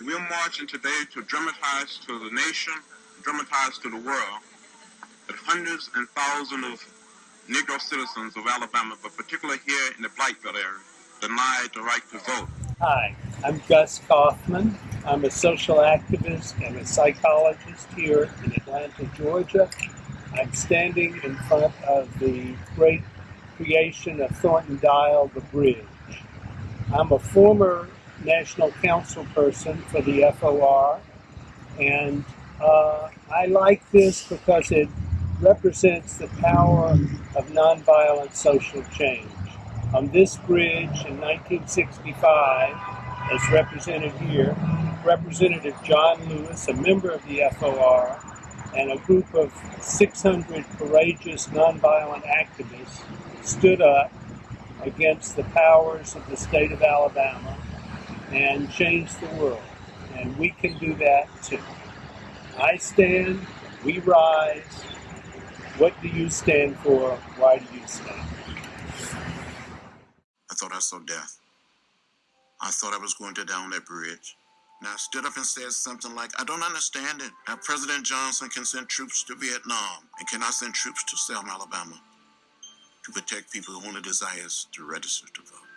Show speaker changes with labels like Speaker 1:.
Speaker 1: We're marching today to dramatize to the nation, dramatize to the world, that hundreds and thousands of Negro citizens of Alabama, but particularly here in the Black Belt area, denied the right to vote.
Speaker 2: Hi, I'm Gus Kaufman. I'm a social activist and a psychologist here in Atlanta, Georgia. I'm standing in front of the great creation of Thornton Dial, the bridge. I'm a former national council person for the FOR, and uh, I like this because it represents the power of nonviolent social change. On this bridge in 1965, as represented here, Representative John Lewis, a member of the FOR, and a group of 600 courageous nonviolent activists stood up against the powers of the state of Alabama and change the world. And we can do that too. I stand, we rise. What do you stand for? Why do you stand?
Speaker 3: I thought I saw death. I thought I was going to down that bridge. And I stood up and said something like, I don't understand it. Now, President Johnson can send troops to Vietnam and cannot send troops to Selma, Alabama to protect people who only desires to register to vote.